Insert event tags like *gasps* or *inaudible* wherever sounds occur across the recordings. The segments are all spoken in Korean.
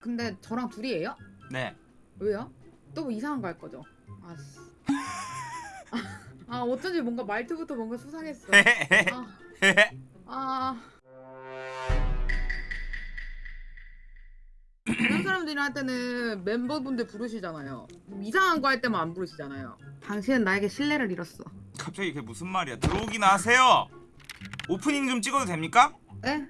근데 저랑 둘이에요? 네. 왜요? 또 뭐 이상한 거 할 거죠? 아씨. *laughs* 아 어쩐지 뭔가 말투부터 뭔가 수상했어. 아, 아. 다른 사람들이랑 할 때는 멤버분들 부르시잖아요. 이상한 거 할 때만 안 부르시잖아요. 당신은 나에게 신뢰를 잃었어. 갑자기 그게 무슨 말이야? 들어오기나 하세요. 오프닝 좀 찍어도 됩니까? 에?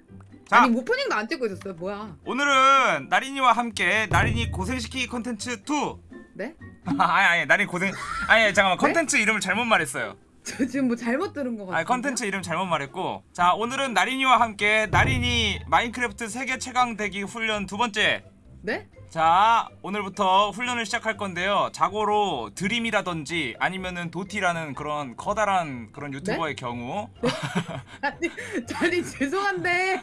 자, 아니 오프닝도 안 찍고 있었어요. 뭐야? 오늘은 나린이와 함께 나린이 고생시키기 컨텐츠 2. 네? *laughs* 아니 아니 나린이 고생 아니 잠깐만 네? 컨텐츠 이름을 잘못 말했어요. 저 지금 뭐 잘못 들은 거 같아요. 아니 컨텐츠 이름 잘못 말했고 자 오늘은 나린이와 함께 나린이 마인크래프트 세계 최강 되기 훈련 두 번째 네? 자 오늘부터 훈련을 시작할 건데요 자고로 Dream이라든지 아니면은 도티라는 그런 커다란 그런 유튜버의 경우 *laughs* 아니, 아니 죄송한데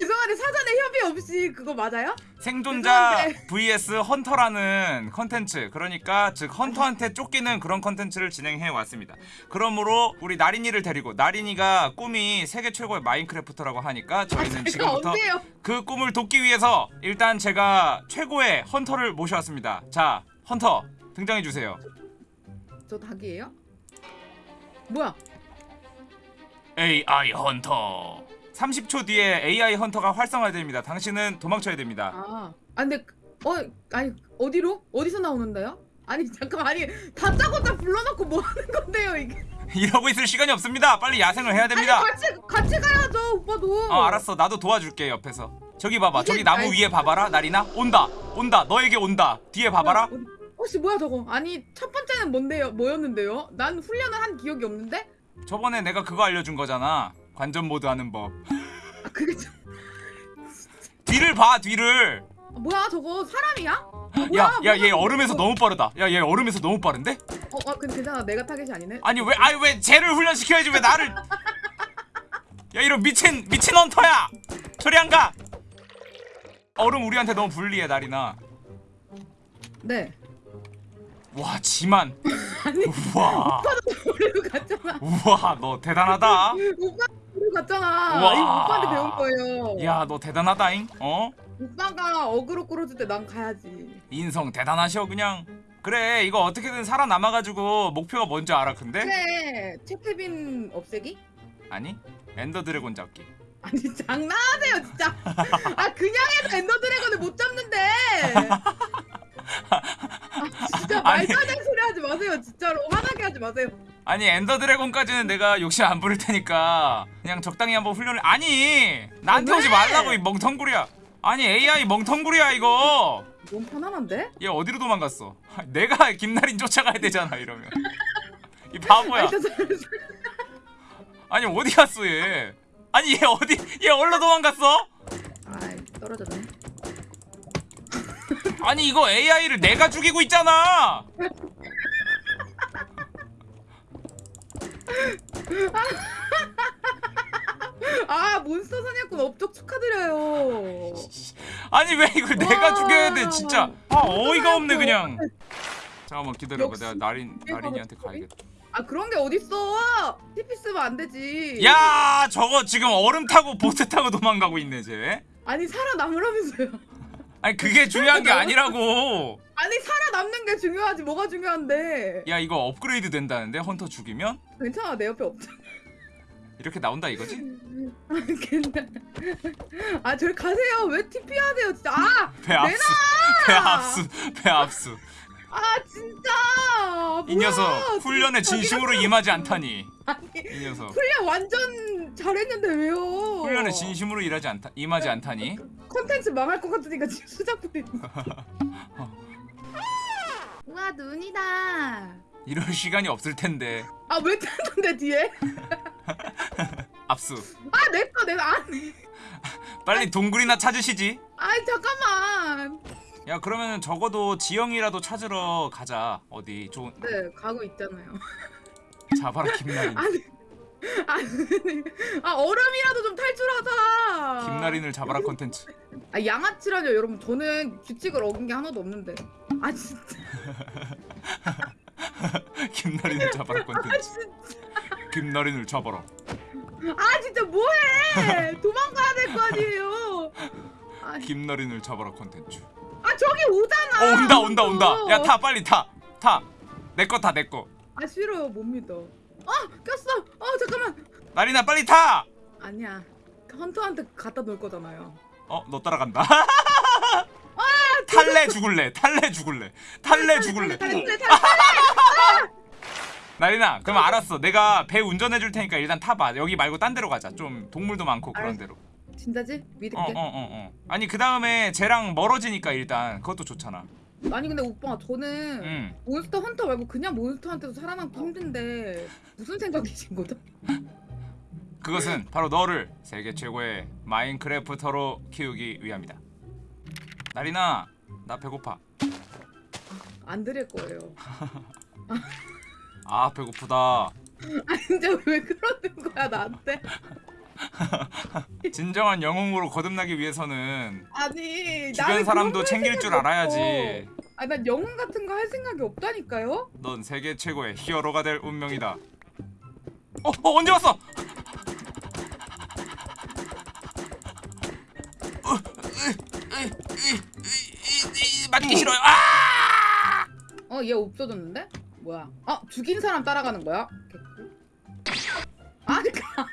죄송한데 사전에 협의 없이 그거 맞아요? 생존자 죄송한데. vs 헌터라는 컨텐츠 그러니까 즉 헌터한테 쫓기는 그런 컨텐츠를 진행해 왔습니다 그러므로 우리 나린이를 데리고 나린이가 꿈이 세계 최고의 마인크래프터라고 하니까 저희는 제가 지금부터 언제요? 그 꿈을 돕기 위해서 일단 제가 최고 의 헌터를 모셔왔습니다 자 헌터 등장해 주세요 저 닭이에요? 뭐야? AI 헌터 30초 뒤에 AI 헌터가 활성화됩니다 당신은 도망쳐야 됩니다 아, 아 근데 어 아니 어디로? 어디서 나오는데요? 아니 잠깐 아니 다짜고짜 불러놓고 뭐 하는 건데요 이게? *laughs* 이러고 있을 시간이 없습니다 빨리 야생을 해야 됩니다 아니 같이 같이 가야죠 오빠도. 어 알았어 나도 도와줄게 옆에서 저기 봐봐. 저기 나무 아이- 위에 봐봐라 나리나. 온다. 온다. 너에게 온다. 뒤에 봐봐라. 혹시 뭐야 저거? 아니 첫 번째는 뭔데요? 뭐였는데요? 난 훈련을 한 기억이 없는데? 저번에 내가 그거 알려준 거잖아. 관전 모드 하는 법. 아 그게 좀 뒤를 봐 뒤를. 아, 뭐야 저거? 사람이야? 아, 뭐야, 야얘 얼음에서. 너무 빠르다. 야 얘 얼음에서 너무 빠른데? 어, 아 근데 괜찮아. 내가 타겟이 아니네. 아니 왜 아니 왜 쟤를 훈련시켜야지? 왜 나를. *laughs* 야 이런 미친 미친 헌터야! 저리 안가 얼음 우리한테 너무 불리해 나리나 네. 와 지만 *laughs* 아니 우와 우리로 갔잖아. 우와 너 대단하다 오빠 우리 갔잖아. 우와. 이 오빠한테 배운 거예요. 야 너 대단하다잉 어 오빠가 어그로 끌어줄 때 난 가야지. 인성 대단하셔 그냥 그래 이거 어떻게든 살아남아가지고 목표가 뭔지 알아 근데 그래 채태빈 없애기? 아니 Ender Dragon 잡기 아니 장난하세요 진짜. 아 그냥 해도 Ender Dragon을 못 잡는데. 아, 진짜. 말도 안 되는 소리 하지 마세요 진짜로 화나게 하지 마세요. 아니 Ender Dragon까지는 내가 욕심 안 부릴 테니까 그냥 적당히 한번 훈련을 아니 나한테 왜? 오지 말라고 이 멍텅구리야 아니 AI 멍텅구리야 이거 너무 편안한데? 얘 어디로 도망갔어 내가 김나린 쫓아가야 되잖아 이러면 이 바보야 아니 어디 갔어 얘 아니 얘 어디 얘 어디로 도망갔어 아이 떨어졌네. *laughs* 아니 이거 AI를 내가 죽이고 있잖아 *laughs* 아 몬스터 사냥꾼 업적 축하드려요. 아니 왜 이걸 내가 와. 죽여야 돼 진짜 아 어이가 없네 그냥 *laughs* 잠깐만 기다려봐 내가 나린 나린이한테? 가야겠다 아 그런 게 어딨어? TP 쓰면 안 되지. 야 저거 지금 얼음 타고 보트 타고 도망가고 있네 쟤 아니 살아남으라면서요. *laughs* 아니 그게 중요한 게 아니라고 아니 살아남는 게 중요하지 뭐가 중요한데. 야 이거 업그레이드 된다는데 헌터 죽이면 괜찮아 내 옆에 없잖아. 이렇게 나온다 이거지? 아 괜찮아. 아 저리 가세요. 왜 TP 하세요 진짜. 아! 배 압수 배 압수 배 압수 아 진짜. 이 뭐야, 녀석 훈련에 진짜 진심으로 임하지 않다니. 아니 이 녀석. 훈련 완전 잘했는데 왜요? 훈련에 진심으로 일하지 않다 임하지 않다니? 컨텐츠 망할 것 같으니까 지금 수작 부리는 *laughs* 우와 눈이다. 이럴 시간이 없을 텐데. 아왜 탔는데 뒤에? *laughs* 압수. 아 내꺼 내가 아니 빨리 동굴이나 찾으시지. 아이 잠깐만 야 그러면은 적어도 지영이라도 찾으러 가자. 어디 좋은 네 가고 있잖아요. *laughs* 잡아라 김나린. 아니 아니 아 얼음이라도 좀 탈출하자. 김나린을 잡아라 컨텐츠. 아 양아치라뇨. 여러분 저는 규칙을 어긴 게 하나도 없는데. 아 진짜. *laughs* 김나린을 잡아라 아 컨텐츠. 진짜. 김나린을 잡아라. 아 진짜 뭐해? 도망가야 될 거 아니에요. 아 김나린을 잡아라 컨텐츠 아 저기 오잖아. 어 온다 온다 온다 어. 야타 빨리 타 타 내 거 타 내 거 아 싫어요 못 믿어. 아 꼈어. 어 잠깐만. 나리나 빨리 타! 아니야. 헌터한테 갖다 놓을 거잖아요. 어 너 따라간다 탈래 죽을래 탈래 죽을래 탈래 죽을래. *laughs* 나리나 그럼 알았어 내가 배 운전해 줄 테니까 일단 타봐 여기 말고 딴 데로 가자 좀 동물도 많고 그런 알았어. 데로 진짜지? 믿을게. 어어 어 어 아니 그 다음에 쟤랑 멀어지니까 일단 그것도 좋잖아 아니 근데 오빠 저는 응 몬스터 헌터 말고 그냥 몬스터한테도 살아남기 힘든데 무슨 생각이신 거죠? *laughs* 그것은 바로 너를 세계 최고의 마인크래프터로 키우기 위함이다 나리나 나 배고파 안 드릴 거예요. *laughs* 아 배고프다 *laughs* 아 진짜 왜 그러는 거야 나한테? *laughs* 진정한 영웅으로 거듭나기 위해서는 아니 주변 사람도 챙길 할줄 알아야지 없어. 아니 난 영웅 같은 거 할 생각이 없다니까요? 넌 세계 최고의 히어로가 될 운명이다. 어, 어 언제 왔어? 맞기 싫어요. 아! 어얘 없어졌는데? 뭐야? 아 죽인 사람 따라가는 거야? 그니까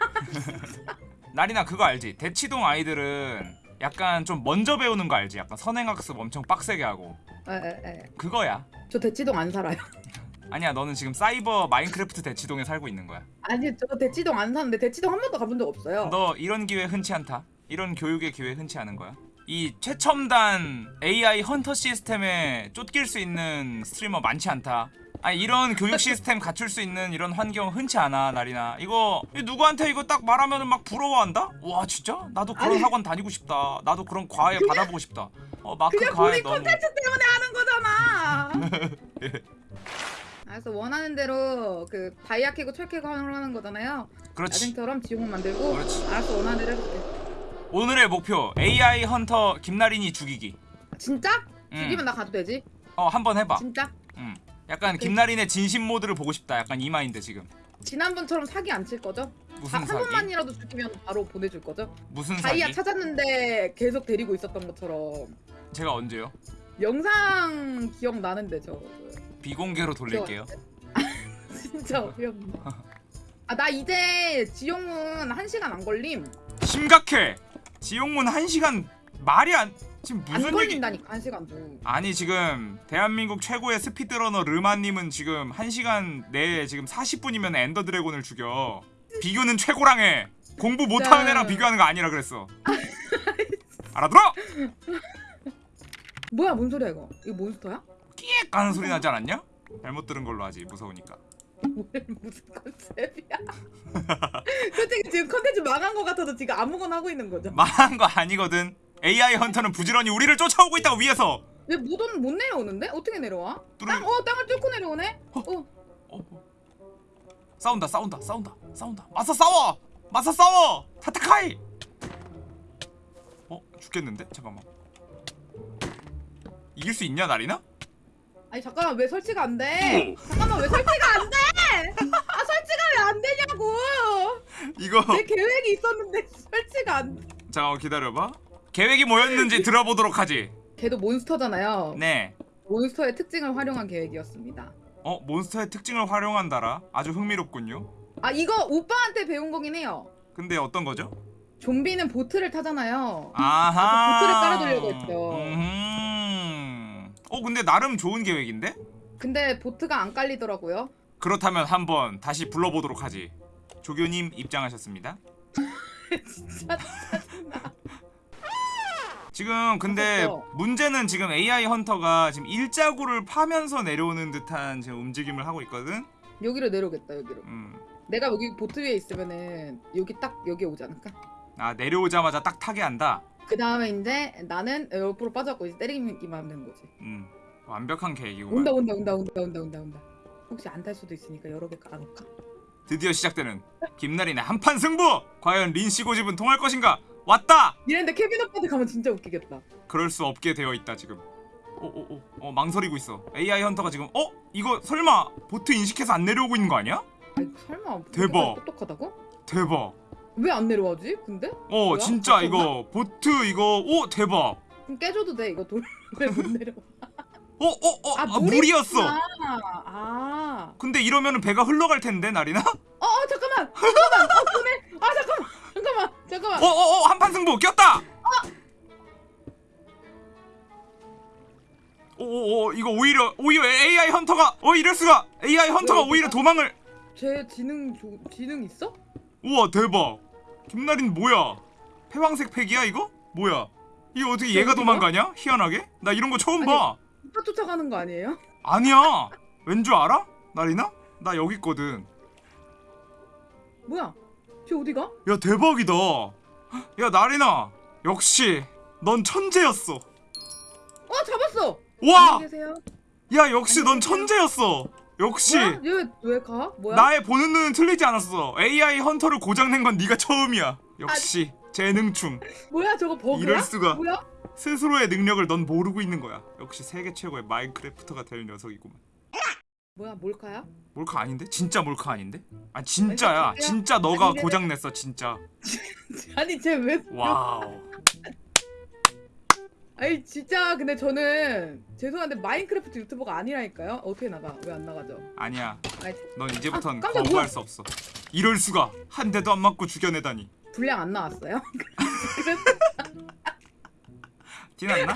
*laughs* 나리나 그거 알지? 대치동 아이들은 약간 좀 먼저 배우는 거 알지? 약간 선행학습 엄청 빡세게 하고 에에에 그거야. 저 대치동 안 살아요. *laughs* 아니야, 너는 지금 사이버 마인크래프트 대치동에 살고 있는 거야. 아니 저 대치동 안 사는데 대치동 한 번도 가본 적 없어요. 너 이런 기회 흔치 않다. 이런 교육의 기회 흔치 않은 거야. 이 최첨단 AI 헌터 시스템에 쫓길 수 있는 스트리머 많지 않다. 아니 이런 교육 시스템 갖출 수 있는 이런 환경 흔치 않아 나리나. 이거 누구한테 이거 딱 말하면은 막 부러워한다? 와 진짜? 나도 그런 아니. 학원 다니고 싶다. 나도 그런 과외 받아보고 싶다. 어 마크 그냥 과외 본인 너무. 콘텐츠 때문에 하는 거잖아. *laughs* 그래서 원하는 대로 그 다이아 캐고 철 캐고 하는 거잖아요. 그렇지. 야생처럼 지옥문 만들고 그렇지. 알았어 원하는 대로 해볼게. 오늘의 목표 AI 헌터 김나린이 죽이기. 진짜? 음. 죽이면 나 가도 되지? 어 한 번 해봐. 진짜? 음. 약간 김나린의 진심 모드를 보고 싶다. 약간 이 마인드 지금. 지난번처럼 사기 안 칠 거죠? 무슨 아, 한 사기? 번만이라도 죽이면 바로 보내줄 거죠? 무슨 사기? 다이아 찾았는데 계속 데리고 있었던 것처럼 제가 언제요? 영상 기억 나는데 저 비공개로 돌릴게요. *laughs* 진짜 어이없네. 아나 이제 지옥문 한 시간 안 걸림. 심각해. 지옥문 1시간 말이 안 지금 안 무슨 얘기 걸린다니까 한 시간도. 아니 지금 대한민국 최고의 스피드러너 르마님은 지금 1시간 내에 지금 40분이면 엔더 드래곤을 죽여. 비교는 최고랑 해. 공부 못하는 야. 애랑 비교하는 거 아니라 그랬어. 알아들어? *laughs* 뭐야 뭔 소리야 이거? 이거 몬스터야? 끼익 가는 소리 나지 않았냐? 잘못 들은 걸로 하지 무서우니까. 왜 무슨 컨셉이야? *laughs* 솔직히 지금 컨텐츠 망한 거 같아도 지금 아무거나 하고 있는 거죠. 망한 거 아니거든. AI 헌터는 부지런히 우리를 쫓아오고 있다고 위에서. 왜 무도는 못 내려오는데? 어떻게 내려와? 뚫을- 땅, 어 땅을 뚫고 내려오네? 어. 어, 어. 싸운다 싸운다 싸운다 싸운다 맞서 싸워 맞서 싸워 타타카이 어 죽겠는데 잠깐만 이길 수 있냐 나리나 아니 잠깐만 왜 설치가 안 돼? 잠깐만 왜 설치가 안 돼? 아 설치가 왜 안 되냐고? 이거 내 계획이 있었는데 *laughs* 설치가 안 돼. 잠깐만 기다려봐 계획이 뭐였는지 들어보도록 하지 걔도 몬스터잖아요. 네어 몬스터의 특징을 활용한 계획이었습니다. 어, 몬스터의 특징을 활용한다라 아주 흥미롭군요 아 이거 오빠한테 배운 거긴 해요. 근데 어떤 거죠 좀비는 보트를 타잖아요. 아하 보트를 깔아두려고 했죠. 음흠. 어 근데 나름 좋은 계획인데 근데 보트가 안 깔리더라고요. 그렇다면 한번 다시 불러보도록 하지. 조교님 입장하셨습니다. *laughs* 진짜 지금 근데 무섭죠? 문제는 지금 AI 헌터가 지금 일자구를 파면서 내려오는 듯한 지금 움직임을 하고 있거든. 여기로 내려오겠다 여기로. 음. 내가 여기 보트 위에 있으면은 여기 딱 여기 오지 않을까? 아 내려오자마자 딱 타게 한다. 그 다음에 이제 나는 옆으로 빠졌고 이제 때리기만 하면 되는 거지. 음. 완벽한 계획이구만. 온다 온다 온다 온다 온다 온다 온다. 혹시 안 탈 수도 있으니까 여러 개 깔아놓을까? 드디어 시작되는 김나린의 한판 승부. 과연 린씨 고집은 통할 것인가? 왔다. 이랬는데 케빈 오빠한테 가면 진짜 웃기겠다. 그럴 수 없게 되어 있다 지금. 오오오 어, 망설이고 있어. AI 헌터가 지금 어 이거 설마 보트 인식해서 안 내려오고 있는 거 아니야? 아니 설마 대박. 똑똑하다고? 대박. 왜 안 내려와지? 근데? 어 뭐야? 진짜? 이거 보트 이거 오 대박 그럼 깨줘도 돼 이거 돌왜못 *laughs* 내려? 어, 어, 어, 아, 아, 물이 물이었어. 아, 아. 근데 이러면은 배가 흘러갈 텐데 나리나? 어, 어 잠깐만. 잠깐만. 어. 아 잠깐만. 잠깐만. 잠깐만. 어, 어, 어, 한판 승부 꼈다. 오, 오, 오, 이거 오히려 오히려 AI 헌터가 어 이럴 수가 AI 헌터가 왜, 오히려 이거가? 도망을 쟤 지능 조, 지능 있어? 우와 대박 김나린 뭐야 패왕색 팩이야 이거 뭐야 이거 어떻게 얘가 어디가? 도망가냐 희한하게 나 이런 거 처음 아니. 봐 오빠 쫓아가는 거 아니에요? 아니야 왠 줄 알아 나리나 나 여기 있거든 뭐야? 쟤 어디가? 야 대박이다 야 나리나 역시 넌 천재였어 어 잡았어. 와. 야 역시 넌. 천재였어 역시 뭐야? 얘 왜 가? 뭐야? 나의 보는 눈은 틀리지 않았어 AI 헌터를 고장낸 건 네가 처음이야 역시 재능충 *laughs* 뭐야 저거 버그야? 이럴 수가. 뭐야? 스스로의 능력을 넌 모르고 있는 거야 역시 세계 최고의 마인크래프터가 될 녀석이구만 뭐야 몰카야? 몰카 아닌데? 진짜 몰카 아닌데? 아 진짜야 아니, 진짜? 너가 아니, 고장 냈어 진짜 *laughs* 아니 쟤 왜? wow 아니 진짜 근데 저는 죄송한데 마인크래프트 유튜버가 아니라니까요. 어떻게 나가? 왜 안 나가죠? 아니야 아니 넌 이제부턴 아, 거부할 뭐야? 수 없어 이럴 수가 한 대도 안 맞고 죽여내다니 분량 안 나왔어요? *laughs* 티 났나?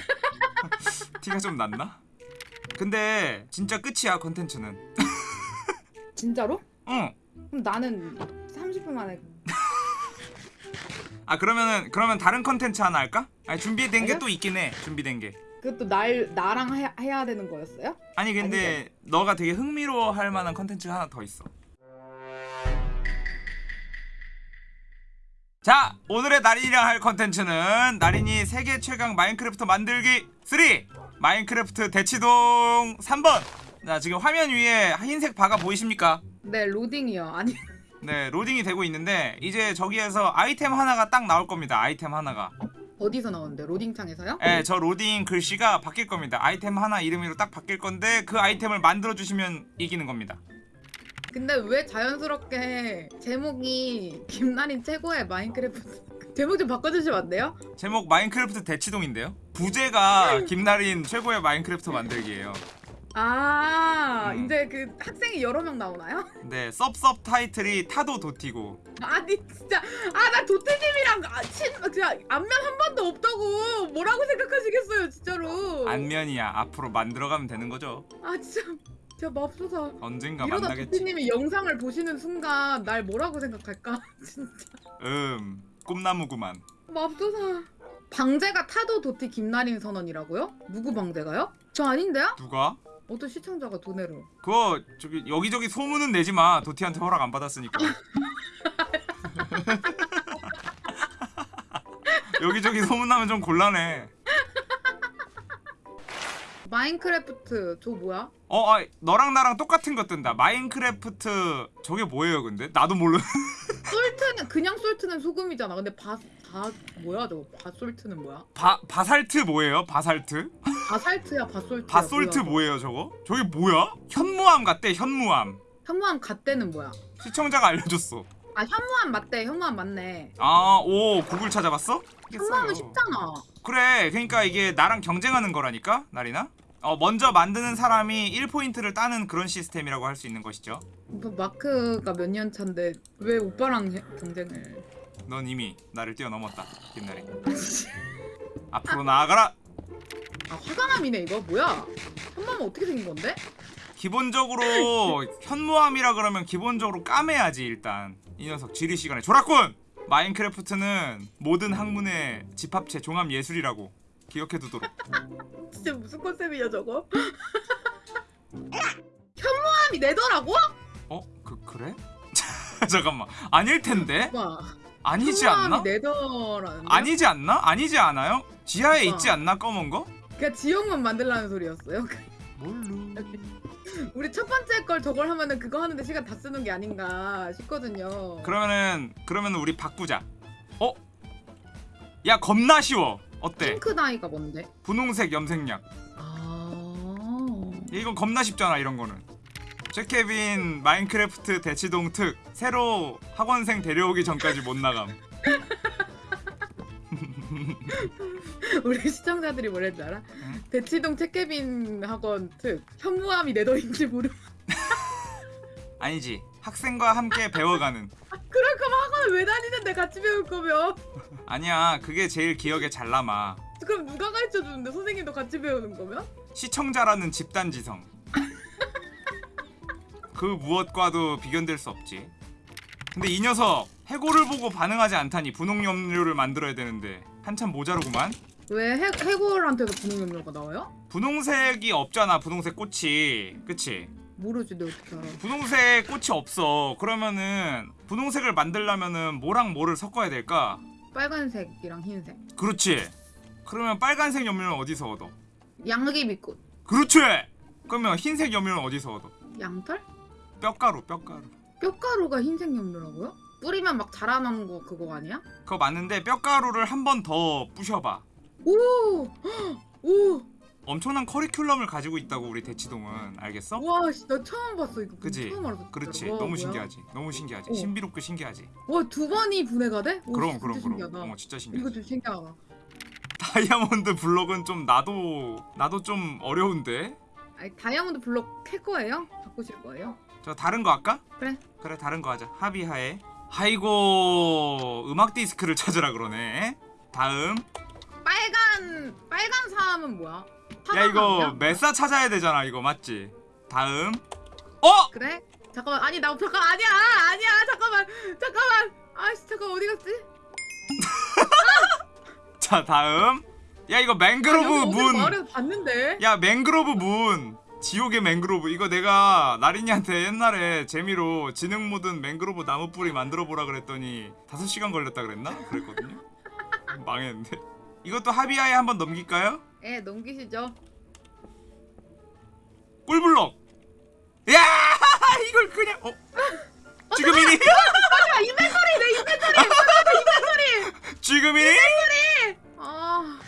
티가 좀 났나? 근데 진짜 끝이야 컨텐츠는 *laughs* 진짜로? 응. 그럼 나는 30분 만에 아 그러면은 그러면 다른 컨텐츠 하나 할까? 아니 준비된 게. 또 있긴 해 준비된 게 그것도 날 나랑 해야, 해야 되는 거였어요? 아니 근데 너가 되게 흥미로워할 만한 컨텐츠가 하나 더 있어 자 오늘의 나린이랑 할 컨텐츠는 나린이 세계 최강 마인크래프트 만들기 3 마인크래프트 대치동 3번 자 지금 화면 위에 흰색 바가 보이십니까? 네 로딩이요. 아니 네 로딩이 되고 있는데 이제 저기에서 아이템 하나가 딱 나올 겁니다 아이템 하나가 어디서 나오는데? 로딩 창에서요? 예, 저 로딩 글씨가 바뀔 겁니다. 아이템 하나 이름으로 딱 바뀔 건데 그 아이템을 만들어 주시면 이기는 겁니다. 근데 왜 자연스럽게 제목이 김나린 최고의 마인크래프트 제목 좀 바꿔주시면 안 돼요? 제목 마인크래프트 대치동인데요. 부제가 김나린 최고의 마인크래프트 만들기예요. 아 음. 이제 그 학생이 여러 명 나오나요? 네, 섭섭 타이틀이 타도 도티고. 아니 진짜 아 나 도태님이랑 아, 친 그냥 안면 한 번도 없다고 뭐라고 생각하시겠어요 진짜로 안면이야. 앞으로 만들어가면 되는 거죠. 아 진짜 진짜 맙소사 언젠가 이러다 만나겠지. 도태님이 영상을 보시는 순간 날 뭐라고 생각할까 *laughs* 진짜 음, 꿈나무구만. 맙소사 방제가 타도 도티 김나린 선언이라고요? 누구 방제가요? 저 아닌데요? 누가? 어떤 시청자가 도네로 그거 저기 여기저기 소문은 내지 마. 도티한테 허락 안 받았으니까. *laughs* *laughs* 여기저기 소문나면 좀 곤란해. 마인크래프트 저 뭐야? 어, 아, 너랑 나랑 똑같은 거 뜬다. 마인크래프트 저게 뭐예요, 근데? 나도 몰라. *laughs* salt는 그냥 salt는 소금이잖아 근데 바, 바 뭐야 저거 basalt는 뭐야? 바 바살트 뭐예요? 바살트? 바살트야 바솔트 뭐야? 뭐예요, 저거? 저게 뭐야? 현무암 같대, 현무암. 현무암 갓대는 뭐야? 시청자가 알려줬어. 아 현무암 맞대 현무암 맞네 아, 오, 구글 찾아봤어? 현무암은. 쉽잖아 그래, 그러니까 이게 나랑 경쟁하는 거라니까, 나리나? 어, 먼저 만드는 사람이 1포인트를 따는 그런 시스템이라고 할 수 있는 것이죠. 뭐 마크가 몇 년 차인데 왜 오빠랑 해- 경쟁을 넌 이미 나를 뛰어넘었다, 김나리. *laughs* 앞으로 나아가라. 아 화강암이네 이거 뭐야 현무암은 어떻게 생긴 건데? 기본적으로 *laughs* 현무암이라 그러면 기본적으로 까매야지 일단 이 녀석 지리 시간에 졸았군 마인크래프트는 모든 학문의 집합체 종합 예술이라고 기억해두도록 진짜 무슨 컨셉이야 저거? 현무암이 내더라고? 어? 그 그래? *laughs* 잠깐만 아닐 텐데 와 아니지 않나? 내더라는데? 아니지 않나? 아니지 않아요? 지하에 어. 있지 않나 검은 거? 그냥 지역만 만들라는 소리였어요 *laughs* 뭘로? 우리 첫 번째 걸 저걸 하면은 그거 하는데 시간 다 쓰는 게 아닌가 싶거든요 그러면은 그러면 우리 바꾸자 어? 야 겁나 쉬워 어때? 핑크다이가 뭔데? 분홍색 염색약 아 이건 겁나 쉽잖아 이런 거는 제케빈 마인크래프트 대치동 특 새로 학원생 데려오기 전까지 못 나감 *laughs* 우리 시청자들이 뭐랬지 알아? 응? 대치동 책개빈 학원 특 현무암이 내 돈인지 모르. *laughs* 아니지 학생과 함께 배워가는 *laughs* 그럴 거면 학원을 왜 다니는데 같이 배울 거면? 아니야 그게 제일 기억에 잘 남아 그럼 누가 가르쳐 주는데 선생님도 같이 배우는 거면? 시청자라는 집단지성 *laughs* 그 무엇과도 비견될 수 없지 근데 이 녀석 해골을 보고 반응하지 않다니 분홍염료를 만들어야 되는데 한참 모자르구만 왜 해, 해골한테도 분홍염료가 나와요? 분홍색이 없잖아 분홍색 꽃이 그치? 모르지 내 어떻게 알아? 분홍색 꽃이 없어 그러면은 분홍색을 만들려면은 뭐랑 뭐를 섞어야 될까? 빨간색이랑 흰색. 그렇지 그러면 빨간색 염료는 어디서 얻어? 양귀비꽃. 그렇지 그러면 흰색 염료는 어디서 얻어? 양털? 뼈가루 뼈가루 뼈가루가 흰색 염료라고요? 뿌리면 막 자라나는 거 그거 아니야? 그거 맞는데 뼈가루를 한 번 더 부셔봐 오! *gasps* 오! 엄청난 커리큘럼을 가지고 있다고 우리 대치동은 알겠어? 와, 씨, 나 처음 봤어 이거. 그지? 처음 알았어. 그렇지. 와, 너무 뭐야? 신기하지 너무 신기하지 어. 신비롭고 신기하지 와, 두 번이 분해가 돼? 오, 그럼 그럼. 그럼 어 진짜 이거 신기하지 좀 신기하다. 다이아몬드 블록은 좀 나도 나도 좀 어려운데 아니, 다이아몬드 블록 캘 거예요? 바꾸실 거예요? 저 다른 거 할까? 그래. 그래 다른 거 하자 합의하에 아이고 음악 디스크를 찾으라 그러네 다음 빨간 빨간 사람은 뭐야? 야 이거? 메사 찾아야 되잖아 이거. 맞지? 다음. 어? 그래? 잠깐만. 아니 나 잠깐 아니야. 아니야. 잠깐만. 잠깐만. 아씨 잠깐 어디 갔지? *laughs* 자 다음. 야 이거 아, 맹그로브 어디 문. 봤는데? 야 맹그로브 문. 지옥의 맹그로브. 이거 내가 나린이한테 옛날에 재미로 지능 모든 맹그로브 나무 뿌리 만들어 보라 그랬더니 5시간 걸렸다 그랬나? 그랬거든요. *laughs* 망했는데. 이것도 합의하에 한번 넘길까요? 예 넘기시죠. 꿀블럭. 야 *laughs* 이걸 그냥 어? *laughs* 지금이니? *laughs* 아 인벤토리 내 인벤토리. 인벤토리. 지금이니? 아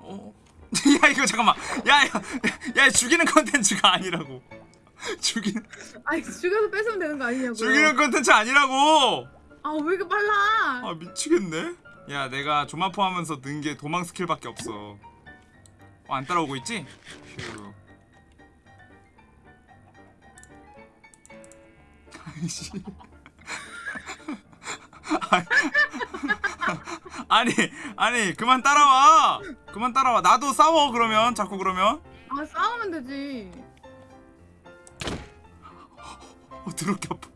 어? 야 이거 잠깐만. 야야 야, 야, 죽이는 컨텐츠가 아니라고. 죽이는 아니 죽여서 뺏으면 되는 거 아니냐고요. 죽이는 컨텐츠 아니라고. 아 왜 이렇게 빨라? 아 미치겠네 야 내가 조마포 하면서 는 게 도망 스킬밖에 없어. 어, 안 따라오고 있지? 휴 아이씨. *laughs* 아니 아니 그만 따라와. 그만 따라와. 나도 싸워 그러면. 자꾸 그러면. 아 싸우면 되지. 어 더럽게 아파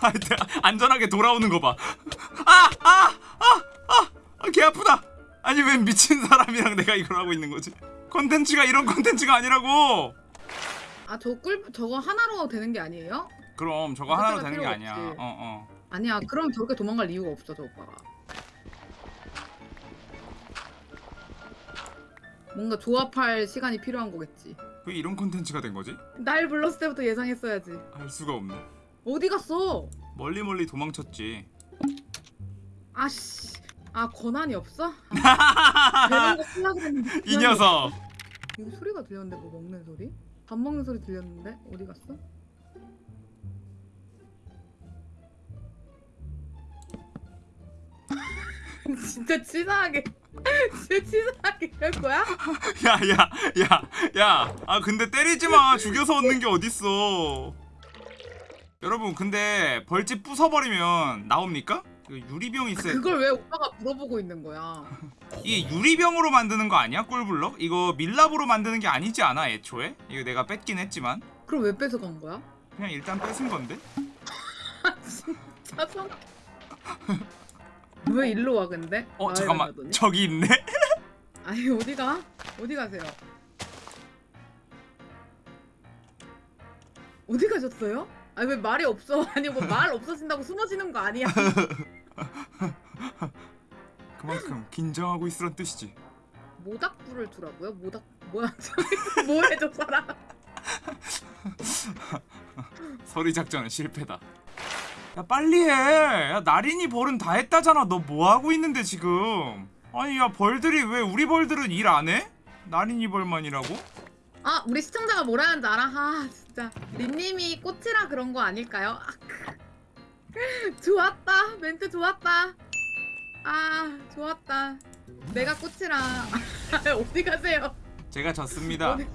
*laughs* 안전하게 돌아오는 거봐 아! 아! 아! 아! 아! 개 아프다 아니 왜 미친 사람이랑 내가 이걸 하고 있는 거지 컨텐츠가 이런 컨텐츠가 아니라고 아 저 꿀 저거 하나로 되는 게 아니에요? 그럼 저거 하나로 그때가 되는 게 아니야 없지. 어 어 아니야 그럼 저렇게 도망갈 이유가 없어 저 오빠가 뭔가 조합할 시간이 필요한 거겠지 왜 이런 컨텐츠가 된 거지? 날 불렀을 때부터 예상했어야지 알 수가 없네 어디 갔어? 멀리 멀리 도망쳤지 아씨 아 권한이 없어? 아, *laughs* 이 녀석. 여기 소리가 들렸는데 뭐 먹는 소리? 밥 먹는 소리 들렸는데 어디 갔어? *laughs* 진짜 치사하게 진짜 치사하게 할 거야? *laughs* 야야야야 아 근데 때리지 마 죽여서 얻는 게 어딨어 여러분 근데 벌집 부숴버리면 나옵니까? 그 유리병 있어야 그걸 왜 오빠가 물어보고 있는 거야? *laughs* 이게 유리병으로 만드는 거 아니야 꿀블럭? 이거 밀랍으로 만드는 게 아니지 않아 애초에? 이거 내가 뺏긴 했지만 그럼 왜 뺏어간 거야? 그냥 일단 뺏은 건데 *laughs* 진짜 성... 왜 일로 와 근데? 어 마을에 잠깐만 가더니? 저기 있네 *laughs* 아니 어디 가? 어디 가세요? 어디 가셨어요? 아니 왜 말이 없어? *laughs* 아니 뭐 말 없어진다고 숨어지는 거 아니야? *laughs* 그만큼 긴장하고 있으란 뜻이지 모닥불을 두라고요? 모닥 뭐야? *laughs* 뭐해 저 사람? 서리 작전은 실패다 야 빨리 해 야 나린이 벌은 다 했다잖아 너 뭐 하고 있는데 지금 아니 야 벌들이 왜 우리 벌들은 일 안 해? 나린이 벌만이라고? 아 우리 시청자가 뭐라 하는지 알아? 아 진짜. 린님이 꽃이라 그런 거 아닐까요? 아, *laughs* 좋았다. 멘트 좋았다. 아 좋았다. 내가 꽃이라. *laughs* 어디 가세요? 제가 졌습니다. 어디-